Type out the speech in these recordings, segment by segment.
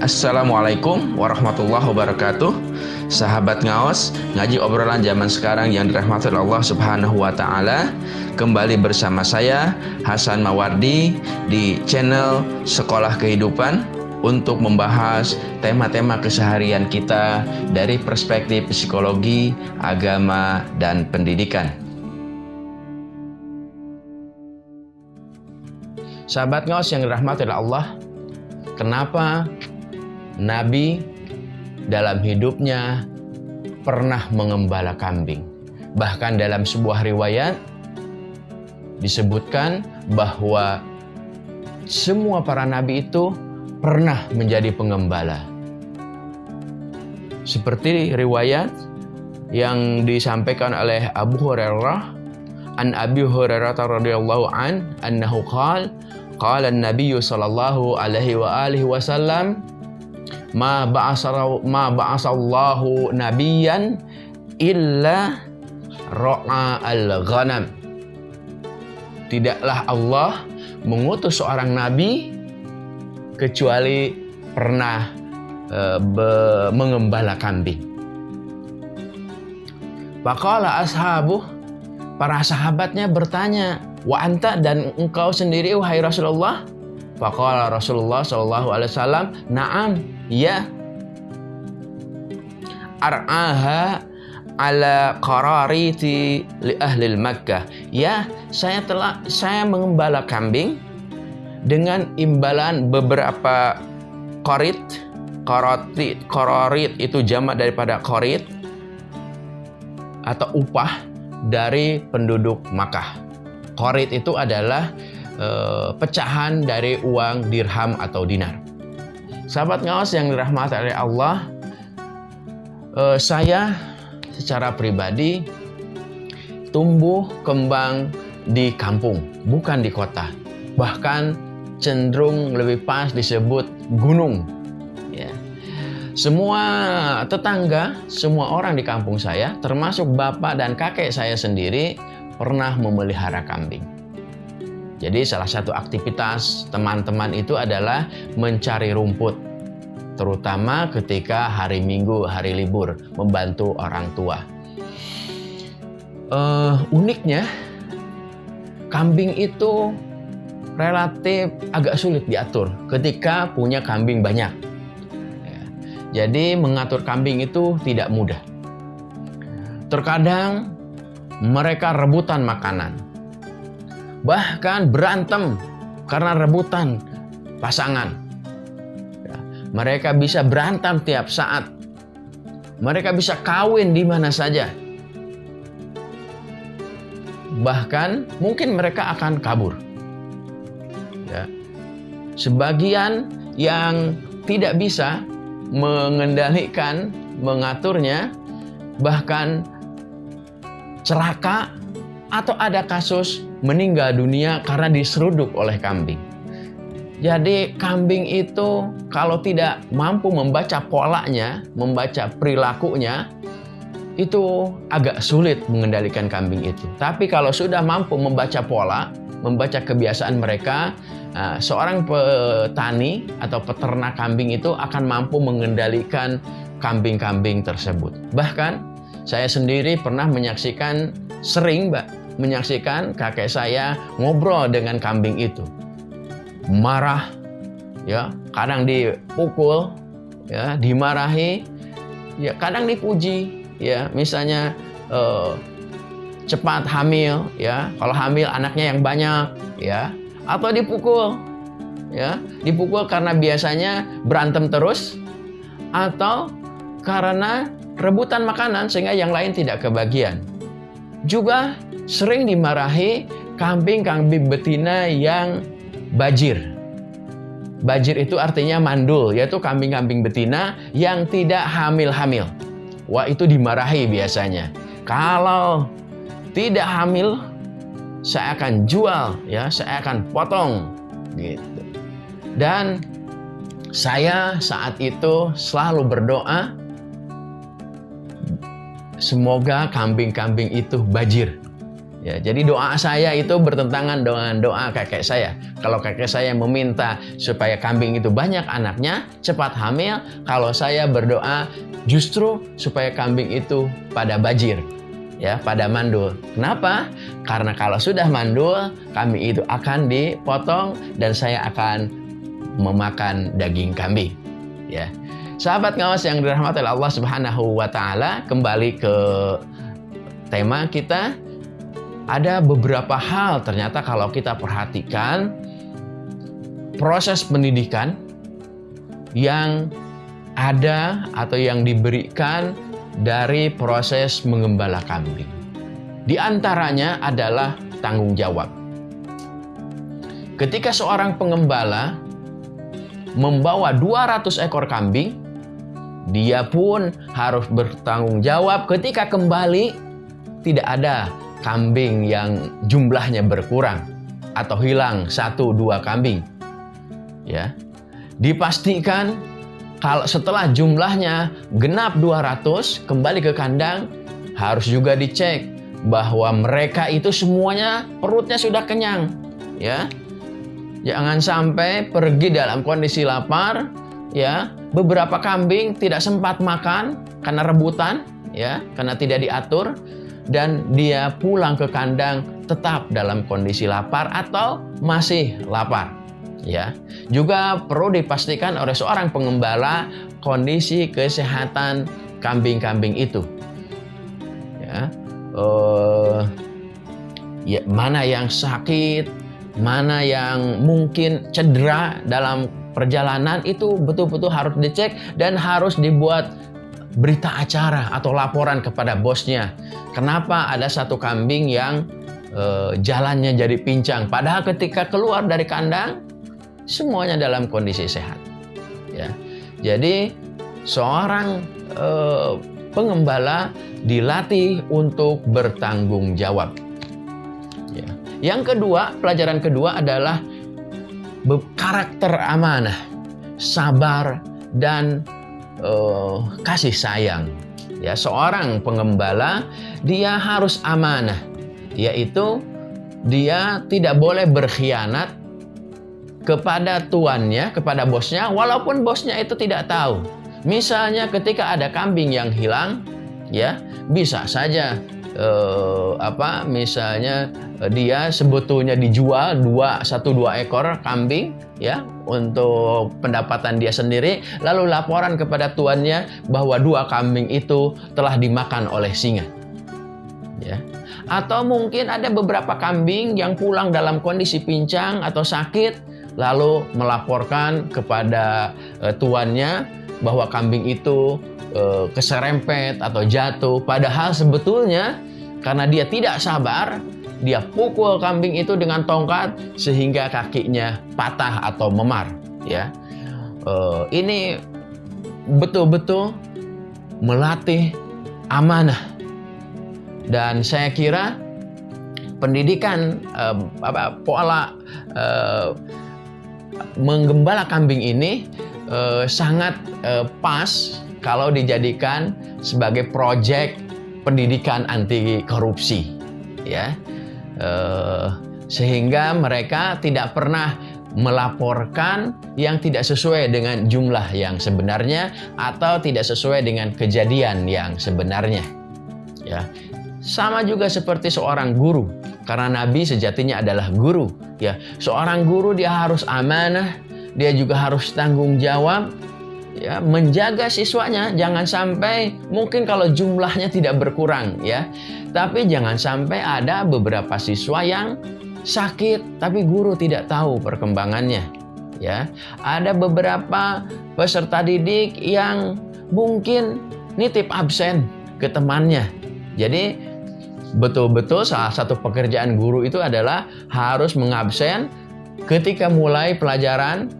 Assalamualaikum warahmatullahi wabarakatuh. Sahabat ngaos Ngaji obrolan zaman sekarang yang dirahmati Allah subhanahu wa ta'ala Kembali bersama saya Hasan Mawardi Di channel Sekolah Kehidupan Untuk membahas tema-tema keseharian kita Dari perspektif psikologi, agama, dan pendidikan. Sahabat ngaos yang dirahmati Allah Kenapa Nabi dalam hidupnya pernah mengembala kambing. Bahkan dalam sebuah riwayat disebutkan bahwa semua para nabi itu pernah menjadi pengembala. Seperti riwayat yang disampaikan oleh Abu Hurairah an Abi Hurairah radhiyallahu an annahu qala qala an-nabiy sallallahu alaihi wa alihi wasallam ma ba'asara ma ba'asallahu nabiyan illa ra'a al-ghanam. Tidaklah Allah mengutus seorang nabi kecuali pernah e, be, mengembala kambing. Faqala ashabu para sahabatnya bertanya, "Wa anta dan engkau sendiri wahai Rasulullah?" Faqala Rasulullah sallallahu alaihi wasallam, "Na'am, ya." Ar'aha ala qarariti li ahli Makkah. Ya, saya telah saya mengembala kambing dengan imbalan beberapa korit. Korotit, kororit itu jamak daripada korit atau upah dari penduduk Makkah. Korit itu adalah Eh, pecahan dari uang dirham atau dinar. Sahabat ngawas yang dirahmati oleh Allah, uh, saya secara pribadi tumbuh kembang di kampung, bukan di kota. Bahkan cenderung lebih pas disebut gunung. Ya. Semua tetangga, semua orang di kampung saya, termasuk bapak dan kakek saya sendiri, pernah memelihara kambing. Jadi salah satu aktivitas teman-teman itu adalah mencari rumput. Terutama ketika hari Minggu, hari libur, membantu orang tua. Uh, uniknya, kambing itu relatif agak sulit diatur ketika punya kambing banyak. Ya. Jadi mengatur kambing itu tidak mudah. Terkadang mereka rebutan makanan bahkan berantem karena rebutan pasangan. Ya, mereka bisa berantem tiap saat. Mereka bisa kawin di mana saja. Bahkan mungkin mereka akan kabur. Ya. Sebagian yang tidak bisa mengendalikan, mengaturnya, bahkan celaka atau ada kasus meninggal dunia karena diseruduk oleh kambing. Jadi kambing itu kalau tidak mampu membaca polanya, membaca perilakunya, itu agak sulit mengendalikan kambing itu. Tapi kalau sudah mampu membaca pola, membaca kebiasaan mereka, nah, seorang petani atau peternak kambing itu akan mampu mengendalikan kambing-kambing tersebut. Bahkan saya sendiri pernah menyaksikan sering, Mbak, menyaksikan kakek saya ngobrol dengan kambing itu. Marah, ya, kadang dipukul, ya, dimarahi, ya, kadang dipuji, ya, misalnya eh, cepat hamil, ya, kalau hamil anaknya yang banyak, ya, atau dipukul, ya, dipukul karena biasanya berantem terus, atau karena rebutan makanan sehingga yang lain tidak kebagian. Juga sering dimarahi kambing-kambing betina yang bajir. Bajir itu artinya mandul, yaitu kambing-kambing betina yang tidak hamil-hamil. Wah, itu dimarahi biasanya. Kalau tidak hamil, saya akan jual, ya, saya akan potong, gitu. Dan saya saat itu selalu berdoa, semoga kambing-kambing itu bajir Ya, jadi doa saya itu bertentangan dengan doa kakek saya. Kalau kakek saya meminta supaya kambing itu banyak anaknya, cepat hamil. Kalau saya berdoa justru supaya kambing itu pada bajir, ya, pada mandul. Kenapa? Karena kalau sudah mandul, kambing itu akan dipotong dan saya akan memakan daging kambing. Ya. Sahabat ngawas yang dirahmati Allah Subhanahu wa taala, kembali ke tema kita ada beberapa hal ternyata kalau kita perhatikan proses pendidikan yang ada atau yang diberikan dari proses mengembala kambing. Di antaranya adalah tanggung jawab. Ketika seorang pengembala membawa 200 ekor kambing, dia pun harus bertanggung jawab ketika kembali tidak ada kambing yang jumlahnya berkurang atau hilang satu dua kambing. Ya. Dipastikan kalau setelah jumlahnya genap 200 kembali ke kandang harus juga dicek bahwa mereka itu semuanya perutnya sudah kenyang ya. Jangan sampai pergi dalam kondisi lapar ya. Beberapa kambing tidak sempat makan karena rebutan ya, karena tidak diatur dan dia pulang ke kandang tetap dalam kondisi lapar atau masih lapar. Ya, juga perlu dipastikan oleh seorang pengembala kondisi kesehatan kambing-kambing itu. Ya, uh, ya mana yang sakit, mana yang mungkin cedera dalam perjalanan itu betul-betul harus dicek dan harus dibuat berita acara atau laporan kepada bosnya. Kenapa ada satu kambing yang e, jalannya jadi pincang, padahal ketika keluar dari kandang semuanya dalam kondisi sehat. Ya, jadi seorang e, pengembala dilatih untuk bertanggung jawab. Ya. Yang kedua, pelajaran kedua adalah karakter amanah, sabar dan uh, kasih sayang. Ya, seorang pengembala dia harus amanah, yaitu dia tidak boleh berkhianat kepada tuannya, kepada bosnya, walaupun bosnya itu tidak tahu. Misalnya ketika ada kambing yang hilang, ya bisa saja eh, apa misalnya eh, dia sebetulnya dijual dua satu dua ekor kambing ya untuk pendapatan dia sendiri. Lalu laporan kepada tuannya bahwa dua kambing itu telah dimakan oleh singa ya. Atau mungkin ada beberapa kambing yang pulang dalam kondisi pincang atau sakit lalu melaporkan kepada eh, tuannya bahwa kambing itu Eh, keserempet atau jatuh. Padahal sebetulnya karena dia tidak sabar, dia pukul kambing itu dengan tongkat sehingga kakinya patah atau memar. Ya, uh, ini betul-betul melatih amanah. Dan saya kira pendidikan uh, apa pola menggembala kambing ini sangat pas kalau dijadikan sebagai proyek pendidikan anti korupsi ya. Eh, sehingga mereka tidak pernah melaporkan yang tidak sesuai dengan jumlah yang sebenarnya atau tidak sesuai dengan kejadian yang sebenarnya ya. Sama juga seperti seorang guru karena nabi sejatinya adalah guru ya. Seorang guru dia harus amanah dia juga harus tanggung jawab ya menjaga siswanya jangan sampai mungkin kalau jumlahnya tidak berkurang ya. Tapi jangan sampai ada beberapa siswa yang sakit tapi guru tidak tahu perkembangannya ya. Ada beberapa peserta didik yang mungkin nitip absen ke temannya. Jadi betul-betul salah satu pekerjaan guru itu adalah harus mengabsen ketika mulai pelajaran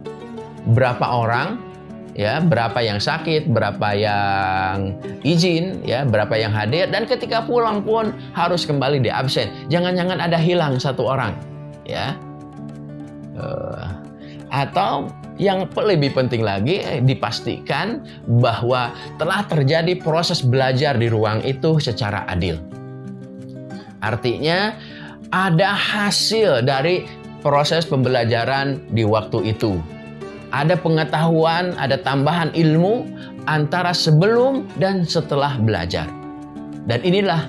berapa orang ya berapa yang sakit, berapa yang izin, ya berapa yang hadir dan ketika pulang pun harus kembali di absen. Jangan-jangan ada hilang satu orang, ya. Uh, atau yang lebih penting lagi eh, dipastikan bahwa telah terjadi proses belajar di ruang itu secara adil. Artinya ada hasil dari proses pembelajaran di waktu itu. Ada pengetahuan, ada tambahan ilmu antara sebelum dan setelah belajar. Dan inilah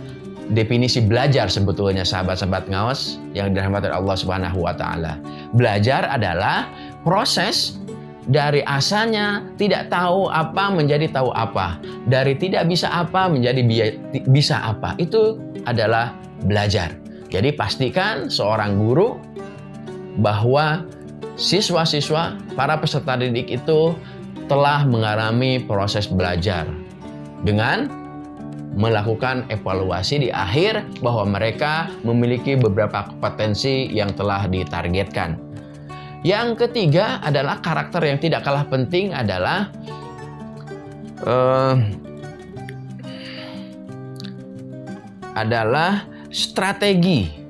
definisi belajar sebetulnya sahabat-sahabat ngawas yang dirahmati Allah Subhanahu wa taala. Belajar adalah proses dari asalnya tidak tahu apa menjadi tahu apa, dari tidak bisa apa menjadi bisa apa. Itu adalah belajar. Jadi pastikan seorang guru bahwa siswa-siswa, para peserta didik itu telah mengalami proses belajar dengan melakukan evaluasi di akhir bahwa mereka memiliki beberapa kompetensi yang telah ditargetkan. Yang ketiga adalah karakter yang tidak kalah penting adalah uh, adalah strategi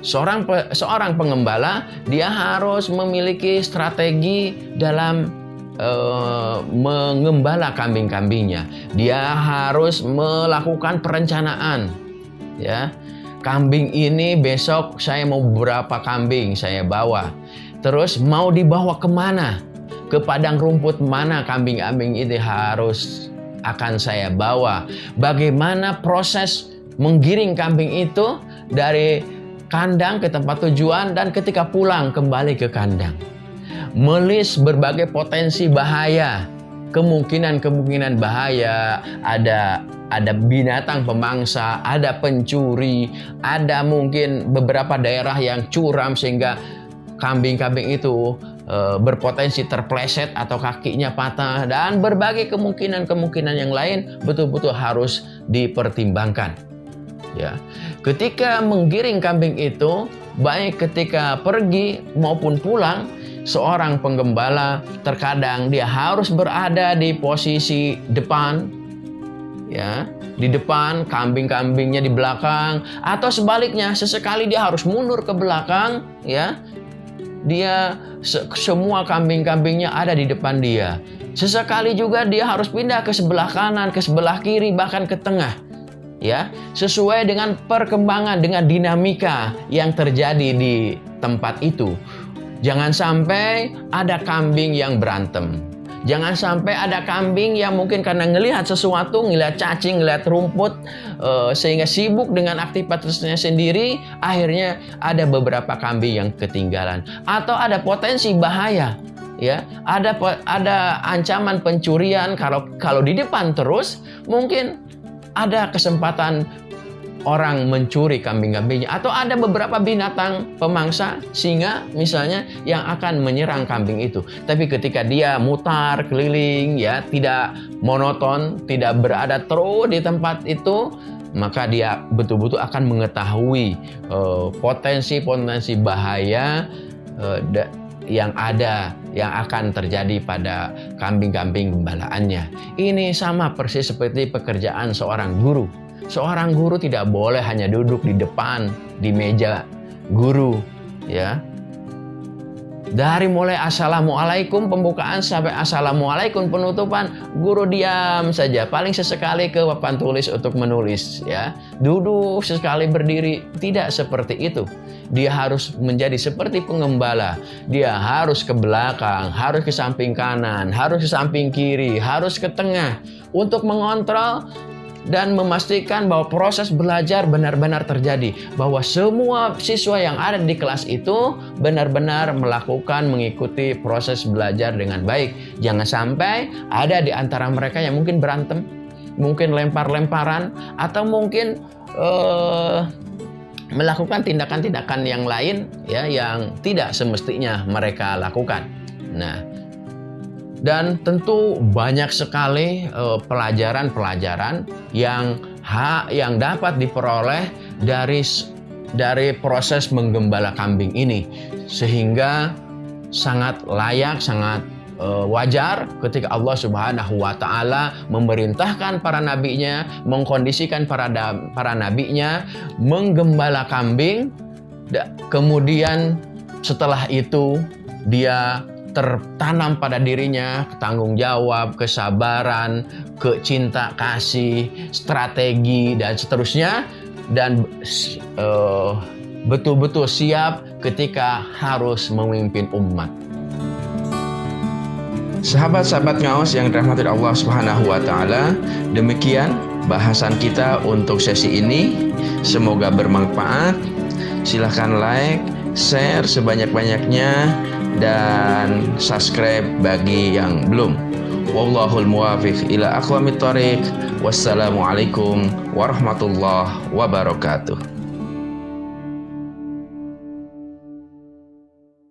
Seorang seorang pengembala dia harus memiliki strategi dalam uh, mengembala kambing-kambingnya. Dia harus melakukan perencanaan. Ya. Kambing ini besok saya mau berapa kambing saya bawa. Terus mau dibawa ke mana? Ke padang rumput mana kambing-kambing ini harus akan saya bawa? Bagaimana proses menggiring kambing itu dari kandang ke tempat tujuan dan ketika pulang kembali ke kandang. Melis berbagai potensi bahaya, kemungkinan-kemungkinan bahaya, ada ada binatang pemangsa, ada pencuri, ada mungkin beberapa daerah yang curam sehingga kambing-kambing itu e, berpotensi terpleset atau kakinya patah dan berbagai kemungkinan-kemungkinan yang lain betul-betul harus dipertimbangkan. Ya. Ketika menggiring kambing itu, baik ketika pergi maupun pulang, seorang penggembala terkadang dia harus berada di posisi depan ya, di depan kambing-kambingnya di belakang atau sebaliknya sesekali dia harus mundur ke belakang ya. Dia se semua kambing-kambingnya ada di depan dia. Sesekali juga dia harus pindah ke sebelah kanan, ke sebelah kiri, bahkan ke tengah ya sesuai dengan perkembangan dengan dinamika yang terjadi di tempat itu. Jangan sampai ada kambing yang berantem. Jangan sampai ada kambing yang mungkin karena ngelihat sesuatu, ngelihat cacing, ngelihat rumput, uh, sehingga sibuk dengan aktivitasnya sendiri, akhirnya ada beberapa kambing yang ketinggalan. Atau ada potensi bahaya, ya, ada ada ancaman pencurian. Kalau kalau di depan terus, mungkin ada kesempatan orang mencuri kambing-kambingnya atau ada beberapa binatang pemangsa singa misalnya yang akan menyerang kambing itu. Tapi ketika dia mutar keliling ya tidak monoton, tidak berada terus di tempat itu, maka dia betul-betul akan mengetahui eh, potensi-potensi uh, bahaya uh, yang ada yang akan terjadi pada kambing-kambing gembalaannya. Ini sama persis seperti pekerjaan seorang guru. Seorang guru tidak boleh hanya duduk di depan di meja guru, ya. Dari mulai Assalamualaikum pembukaan sampai Assalamualaikum penutupan, guru diam saja. Paling sesekali ke papan tulis untuk menulis ya. Duduk sesekali berdiri, tidak seperti itu. Dia harus menjadi seperti pengembala. Dia harus ke belakang, harus ke samping kanan, harus ke samping kiri, harus ke tengah untuk mengontrol dan memastikan bahwa proses belajar benar-benar terjadi, bahwa semua siswa yang ada di kelas itu benar-benar melakukan mengikuti proses belajar dengan baik. Jangan sampai ada di antara mereka yang mungkin berantem, mungkin lempar-lemparan, atau mungkin uh, melakukan tindakan-tindakan yang lain ya yang tidak semestinya mereka lakukan. Nah, dan tentu banyak sekali eh, pelajaran-pelajaran yang hak yang dapat diperoleh dari dari proses menggembala kambing ini. Sehingga sangat layak sangat uh, wajar ketika Allah Subhanahu wa taala memerintahkan para nabinya mengkondisikan para para nabinya menggembala kambing. Kemudian setelah itu dia tertanam pada dirinya tanggung jawab, kesabaran, kecinta kasih, strategi dan seterusnya dan uh, betul-betul siap ketika harus memimpin umat. Sahabat-sahabat ngaos yang dirahmati Allah Subhanahu wa taala, demikian bahasan kita untuk sesi ini. Semoga bermanfaat. Silahkan like, share sebanyak-banyaknya dan subscribe bagi yang belum. Wallahul muwafiq ila aqwamit thoriq. Wassalamualaikum warahmatullahi wabarakatuh.